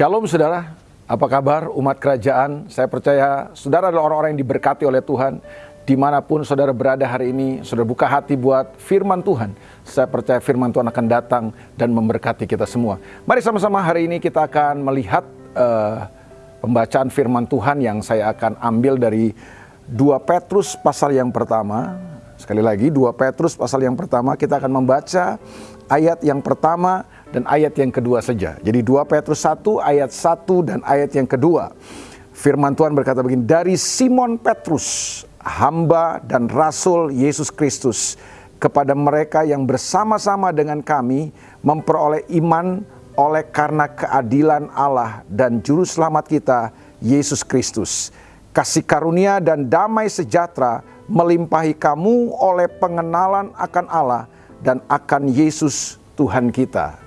Shalom saudara, apa kabar umat kerajaan? Saya percaya saudara adalah orang-orang yang diberkati oleh Tuhan. Di mana pun saudara berada hari ini, saudara buka hati buat firman Tuhan. Saya percaya firman Tuhan akan datang dan memberkati kita semua. Mari sama-sama hari ini kita akan melihat uh, pembacaan firman Tuhan yang saya akan ambil dari 2 Petrus pasal yang pertama. Sekali lagi 2 Petrus pasal yang pertama kita akan membaca ayat yang pertama dan ayat yang kedua saja. Jadi 2 Petrus 1 ayat 1 dan ayat yang kedua. Firman Tuhan berkata begini, dari Simon Petrus, hamba dan rasul Yesus Kristus, kepada mereka yang bersama-sama dengan kami memperoleh iman oleh karena keadilan Allah dan juru selamat kita Yesus Kristus. Kasih karunia dan damai sejahtera melimpahi kamu oleh pengenalan akan Allah dan akan Yesus Tuhan kita.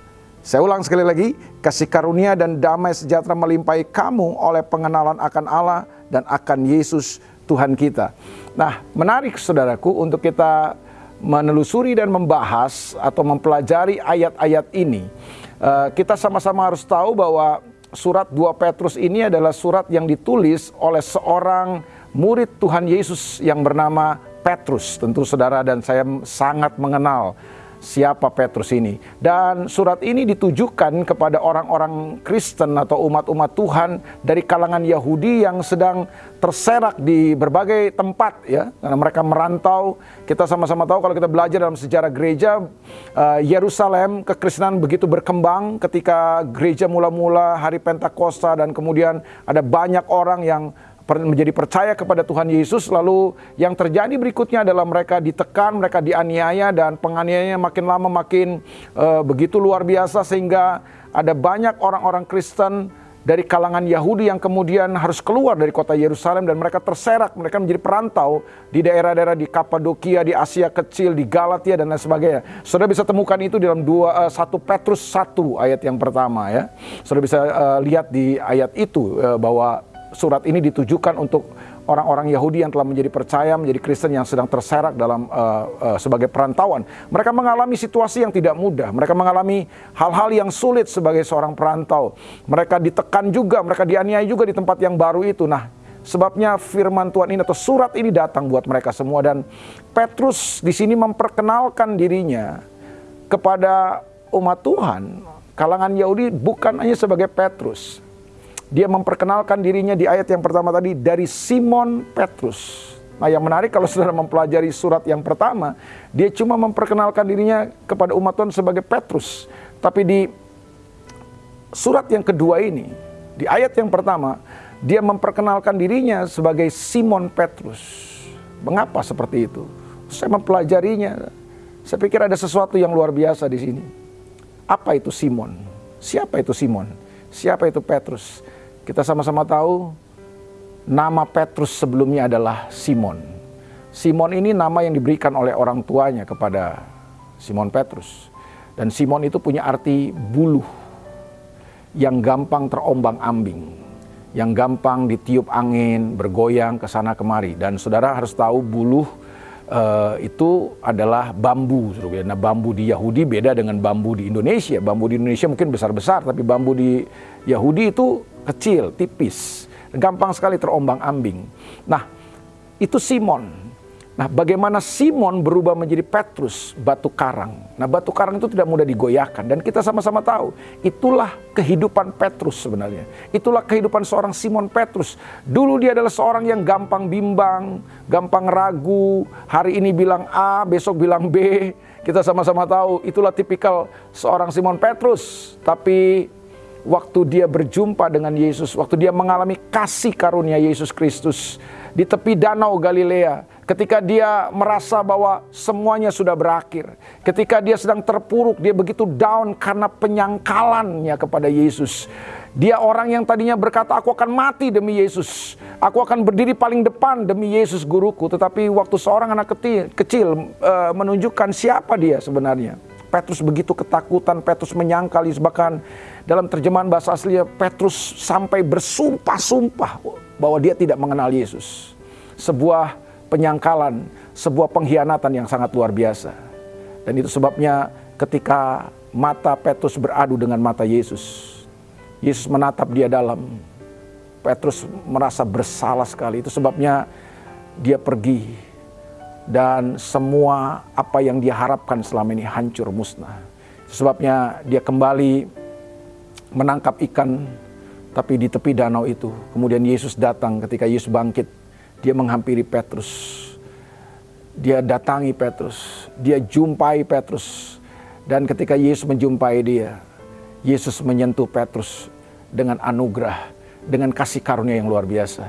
Saya ulang sekali lagi, kasih karunia dan damai sejahtera melimpahi kamu oleh pengenalan akan Allah dan akan Yesus Tuhan kita. Nah, menarik saudaraku untuk kita menelusuri dan membahas atau mempelajari ayat-ayat ini. Uh, kita sama-sama harus tahu bahwa surat 2 Petrus ini adalah surat yang ditulis oleh seorang murid Tuhan Yesus yang bernama Petrus. Tentu saudara dan saya sangat mengenal siapa Petrus ini. Dan surat ini ditujukan kepada orang-orang Kristen atau umat-umat Tuhan dari kalangan Yahudi yang sedang terserak di berbagai tempat ya. Karena mereka merantau. Kita sama-sama tahu kalau kita belajar dalam sejarah gereja uh, Yerusalem kekristenan begitu berkembang ketika gereja mula-mula hari Pentakosta dan kemudian ada banyak orang yang menjadi percaya kepada Tuhan Yesus lalu yang terjadi berikutnya adalah mereka ditekan, mereka dianiaya dan penganiayanya makin lama makin uh, begitu luar biasa sehingga ada banyak orang-orang Kristen dari kalangan Yahudi yang kemudian harus keluar dari kota Yerusalem dan mereka terserak, mereka menjadi perantau di daerah-daerah di Kapadokia, di Asia Kecil, di Galatia dan lain sebagainya. Saudara bisa temukan itu dalam dua, uh, 1 Petrus 1 ayat yang pertama ya. Saudara bisa uh, lihat di ayat itu uh, bahwa surat ini ditujukan untuk orang-orang Yahudi yang telah menjadi percaya, menjadi Kristen yang sedang terserak dalam uh, uh, sebagai perantauan. Mereka mengalami situasi yang tidak mudah. Mereka mengalami hal-hal yang sulit sebagai seorang perantau. Mereka ditekan juga, mereka dianiaya juga di tempat yang baru itu. Nah, sebabnya firman Tuhan ini atau surat ini datang buat mereka semua dan Petrus di sini memperkenalkan dirinya kepada umat Tuhan. Kalangan Yahudi bukan hanya sebagai Petrus, dia memperkenalkan dirinya di ayat yang pertama tadi dari Simon Petrus. Nah yang menarik kalau saudara mempelajari surat yang pertama, dia cuma memperkenalkan dirinya kepada umat Tuhan sebagai Petrus. Tapi di surat yang kedua ini, di ayat yang pertama, dia memperkenalkan dirinya sebagai Simon Petrus. Mengapa seperti itu? Saya mempelajarinya. Saya pikir ada sesuatu yang luar biasa di sini. Apa itu Simon? Siapa itu Simon? Siapa itu Petrus? Kita sama-sama tahu nama Petrus sebelumnya adalah Simon. Simon ini nama yang diberikan oleh orang tuanya kepada Simon Petrus. Dan Simon itu punya arti buluh yang gampang terombang-ambing, yang gampang ditiup angin, bergoyang ke sana kemari. Dan saudara harus tahu buluh uh, itu adalah bambu. Nah, bambu di Yahudi beda dengan bambu di Indonesia. Bambu di Indonesia mungkin besar-besar, tapi bambu di Yahudi itu kecil, tipis, gampang sekali terombang-ambing. Nah, itu Simon. Nah, bagaimana Simon berubah menjadi Petrus, batu karang. Nah, batu karang itu tidak mudah digoyahkan dan kita sama-sama tahu, itulah kehidupan Petrus sebenarnya. Itulah kehidupan seorang Simon Petrus. Dulu dia adalah seorang yang gampang bimbang, gampang ragu, hari ini bilang A, besok bilang B. Kita sama-sama tahu, itulah tipikal seorang Simon Petrus. Tapi waktu dia berjumpa dengan Yesus, waktu dia mengalami kasih karunia Yesus Kristus di tepi danau Galilea, ketika dia merasa bahwa semuanya sudah berakhir, ketika dia sedang terpuruk, dia begitu down karena penyangkalannya kepada Yesus. Dia orang yang tadinya berkata, "Aku akan mati demi Yesus, aku akan berdiri paling depan demi Yesus guruku." Tetapi waktu seorang anak kecil, uh, menunjukkan siapa dia sebenarnya, Petrus begitu ketakutan, Petrus menyangkal, bahkan dalam terjemahan bahasa aslinya Petrus sampai bersumpah-sumpah bahwa dia tidak mengenal Yesus. Sebuah penyangkalan, sebuah pengkhianatan yang sangat luar biasa. Dan itu sebabnya ketika mata Petrus beradu dengan mata Yesus, Yesus menatap dia dalam. Petrus merasa bersalah sekali. Itu sebabnya dia pergi dan semua apa yang dia harapkan selama ini hancur musnah. Sebabnya dia kembali menangkap ikan tapi di tepi danau itu. Kemudian Yesus datang ketika Yesus bangkit. Dia menghampiri Petrus. Dia datangi Petrus. Dia jumpai Petrus. Dan ketika Yesus menjumpai dia, Yesus menyentuh Petrus dengan anugerah dengan kasih karunia yang luar biasa.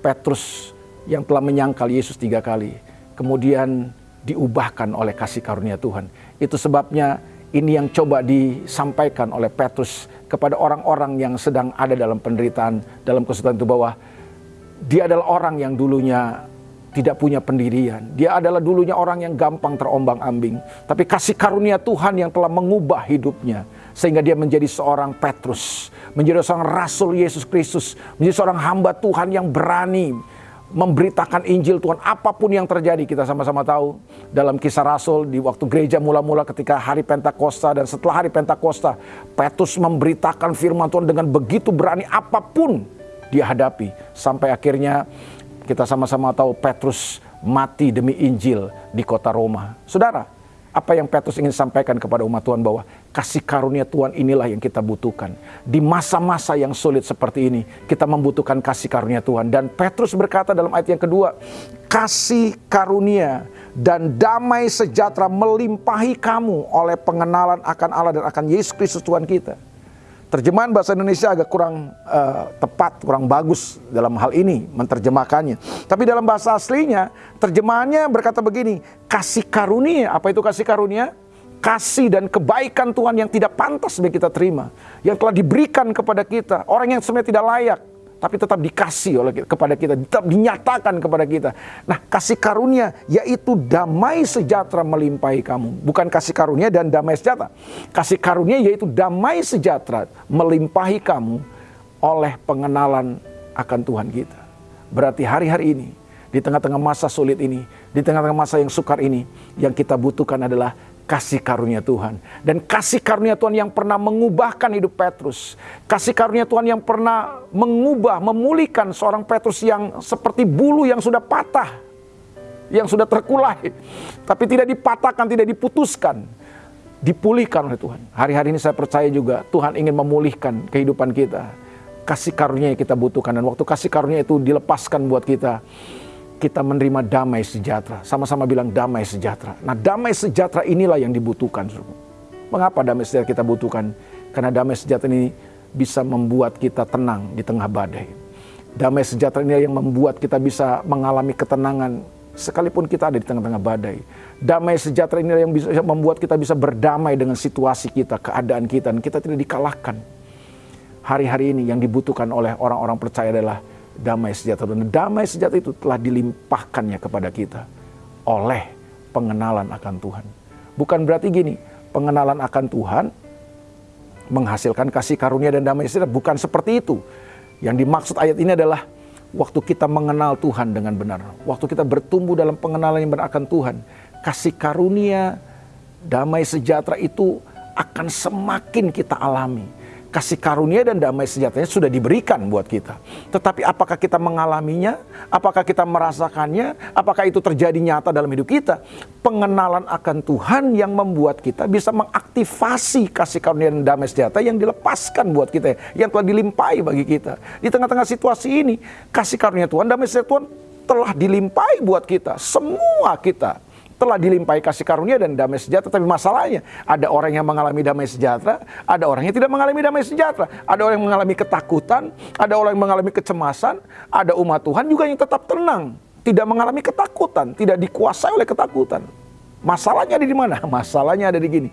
Petrus yang telah menyangkal Yesus tiga kali, kemudian diubahkan oleh kasih karunia Tuhan. Itu sebabnya ini yang coba disampaikan oleh Petrus kepada orang-orang yang sedang ada dalam penderitaan, dalam kesulitan itu bahwa dia adalah orang yang dulunya tidak punya pendirian. Dia adalah dulunya orang yang gampang terombang-ambing. Tapi kasih karunia Tuhan yang telah mengubah hidupnya. Sehingga dia menjadi seorang Petrus. Menjadi seorang Rasul Yesus Kristus. Menjadi seorang hamba Tuhan yang berani memberitakan Injil Tuhan apa pun yang terjadi kita sama-sama tahu dalam kisah Rasul di waktu gereja mula-mula ketika hari Pentakosta dan setelah hari Pentakosta Petrus memberitakan firman Tuhan dengan begitu berani apa pun dia hadapi sampai akhirnya kita sama-sama tahu Petrus mati demi Injil di kota Roma. Saudara, apa yang Petrus ingin sampaikan kepada umat Tuhan bahwa kasih karunia Tuhan inilah yang kita butuhkan. Di masa-masa yang sulit seperti ini, kita membutuhkan kasih karunia Tuhan. Dan Petrus berkata dalam ayat yang kedua, kasih karunia dan damai sejahtera melimpahi kamu oleh pengenalan akan Allah dan akan Yesus Kristus Tuhan kita. Terjemahan bahasa Indonesia agak kurang uh, tepat, kurang bagus dalam hal ini menerjemahkannya. Tapi dalam bahasa aslinya, terjemahannya berkata begini, kasih karunia. Apa itu kasih karunia? Kasih dan kebaikan Tuhan yang tidak pantas bagi kita terima. Yang telah diberikan kepada kita. Orang yang sebenarnya tidak layak tapi tetap dikasih oleh kepada kita, tetap dinyatakan kepada kita. Nah, kasih karunia yaitu damai sejahtera melimpahi kamu, bukan kasih karunia dan damai sejahtera. Kasih karunia yaitu damai sejahtera melimpahi kamu oleh pengenalan akan Tuhan kita. Berarti hari-hari ini, di tengah-tengah masa sulit ini, di tengah-tengah masa yang sukar ini, yang kita butuhkan adalah kasih karunia Tuhan. Dan kasih karunia Tuhan yang pernah mengubahkan hidup Petrus. Kasih karunia Tuhan yang pernah mengubah, memulihkan seorang Petrus yang seperti bulu yang sudah patah. Yang sudah terkulai. Tapi tidak dipatahkan, tidak diputuskan. Dipulihkan oleh Tuhan. Hari-hari ini saya percaya juga Tuhan ingin memulihkan kehidupan kita. Kasih karunia yang kita butuhkan. Dan waktu kasih karunia itu dilepaskan buat kita kita menerima damai sejahtera. Sama-sama bilang damai sejahtera. Nah damai sejahtera inilah yang dibutuhkan. Mengapa damai sejahtera kita butuhkan? Karena damai sejahtera ini bisa membuat kita tenang di tengah badai. Damai sejahtera ini yang membuat kita bisa mengalami ketenangan sekalipun kita ada di tengah-tengah badai. Damai sejahtera ini yang bisa membuat kita bisa berdamai dengan situasi kita, keadaan kita, dan kita tidak dikalahkan. Hari-hari ini yang dibutuhkan oleh orang-orang percaya adalah damai sejahtera. Dan damai sejahtera itu telah dilimpahkannya kepada kita oleh pengenalan akan Tuhan. Bukan berarti gini, pengenalan akan Tuhan menghasilkan kasih karunia dan damai sejahtera. Bukan seperti itu. Yang dimaksud ayat ini adalah waktu kita mengenal Tuhan dengan benar. Waktu kita bertumbuh dalam pengenalan yang benar akan Tuhan. Kasih karunia, damai sejahtera itu akan semakin kita alami kasih karunia dan damai sejatanya sudah diberikan buat kita. Tetapi apakah kita mengalaminya? Apakah kita merasakannya? Apakah itu terjadi nyata dalam hidup kita? Pengenalan akan Tuhan yang membuat kita bisa mengaktifasi kasih karunia dan damai sejahtera yang dilepaskan buat kita, yang telah dilimpahi bagi kita. Di tengah-tengah situasi ini, kasih karunia Tuhan, damai sejahtera Tuhan telah dilimpahi buat kita. Semua kita telah dilimpahi kasih karunia dan damai sejahtera. Tapi masalahnya, ada orang yang mengalami damai sejahtera, ada orang yang tidak mengalami damai sejahtera. Ada orang yang mengalami ketakutan, ada orang yang mengalami kecemasan, ada umat Tuhan juga yang tetap tenang. Tidak mengalami ketakutan, tidak dikuasai oleh ketakutan. Masalahnya ada di mana? Masalahnya ada di gini.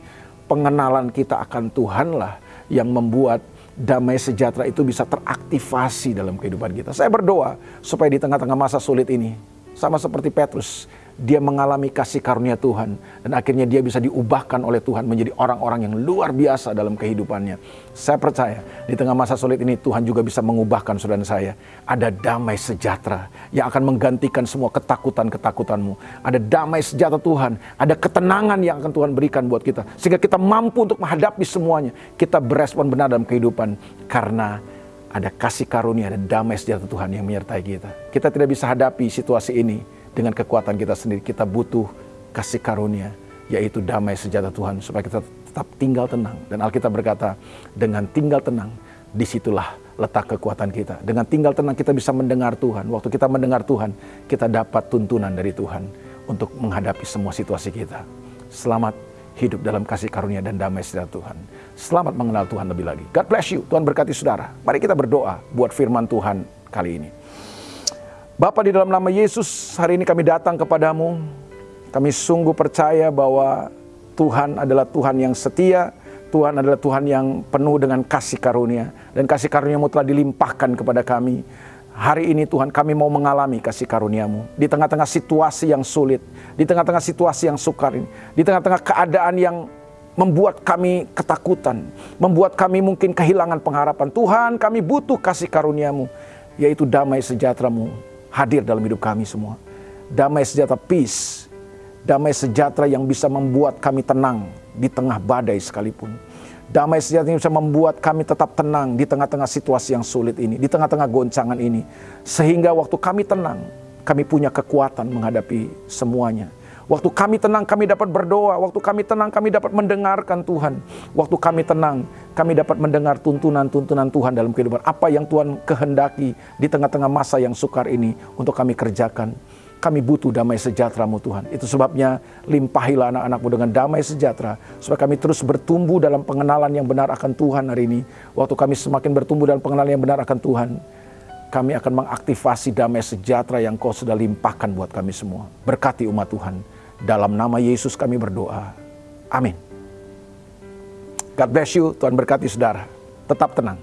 Pengenalan kita akan Tuhanlah yang membuat damai sejahtera itu bisa teraktivasi dalam kehidupan kita. Saya berdoa supaya di tengah-tengah masa sulit ini, sama seperti Petrus, dia mengalami kasih karunia Tuhan dan akhirnya dia bisa diubahkan oleh Tuhan menjadi orang-orang yang luar biasa dalam kehidupannya. Saya percaya di tengah masa sulit ini Tuhan juga bisa mengubahkan saudara saya. Ada damai sejahtera yang akan menggantikan semua ketakutan-ketakutanmu. Ada damai sejahtera Tuhan, ada ketenangan yang akan Tuhan berikan buat kita sehingga kita mampu untuk menghadapi semuanya. Kita berespon benar dalam kehidupan karena ada kasih karunia dan damai sejahtera Tuhan yang menyertai kita. Kita tidak bisa hadapi situasi ini dengan kekuatan kita sendiri. Kita butuh kasih karunia, yaitu damai sejahtera Tuhan, supaya kita tetap tinggal tenang. Dan Alkitab berkata, dengan tinggal tenang, di situlah letak kekuatan kita. Dengan tinggal tenang kita bisa mendengar Tuhan. Waktu kita mendengar Tuhan, kita dapat tuntunan dari Tuhan untuk menghadapi semua situasi kita. Selamat hidup dalam kasih karunia dan damai sejahtera Tuhan. Selamat mengenal Tuhan lebih lagi. God bless you. Tuhan berkati saudara. Mari kita berdoa buat firman Tuhan kali ini. Bapak di dalam nama Yesus, hari ini kami datang kepadamu. Kami sungguh percaya bahwa Tuhan adalah Tuhan yang setia, Tuhan adalah Tuhan yang penuh dengan kasih karunia. Dan kasih karuniamu telah dilimpahkan kepada kami. Hari ini Tuhan kami mau mengalami kasih karuniamu. Di tengah-tengah situasi yang sulit, di tengah-tengah situasi yang sukar ini, di tengah-tengah keadaan yang membuat kami ketakutan, membuat kami mungkin kehilangan pengharapan. Tuhan kami butuh kasih karuniamu, yaitu damai sejahteramu hadir dalam hidup kami semua. Damai sejahtera peace, damai sejahtera yang bisa membuat kami tenang di tengah badai sekalipun. Damai sejahtera yang bisa membuat kami tetap tenang di tengah-tengah situasi yang sulit ini, di tengah-tengah goncangan ini. Sehingga waktu kami tenang, kami punya kekuatan menghadapi semuanya. Waktu kami tenang, kami dapat berdoa. Waktu kami tenang, kami dapat mendengarkan Tuhan. Waktu kami tenang, kami dapat mendengar tuntunan-tuntunan Tuhan dalam kehidupan. Apa yang Tuhan kehendaki di tengah-tengah masa yang sukar ini untuk kami kerjakan. Kami butuh damai sejahtera-Mu Tuhan. Itu sebabnya limpahilah anak-anakmu dengan damai sejahtera. Supaya kami terus bertumbuh dalam pengenalan yang benar akan Tuhan hari ini. Waktu kami semakin bertumbuh dalam pengenalan yang benar akan Tuhan. Kami akan mengaktifasi damai sejahtera yang kau sudah limpahkan buat kami semua. Berkati umat Tuhan. Dalam nama Yesus kami berdoa. Amin. God bless you. Tuhan berkati saudara. Tetap tenang.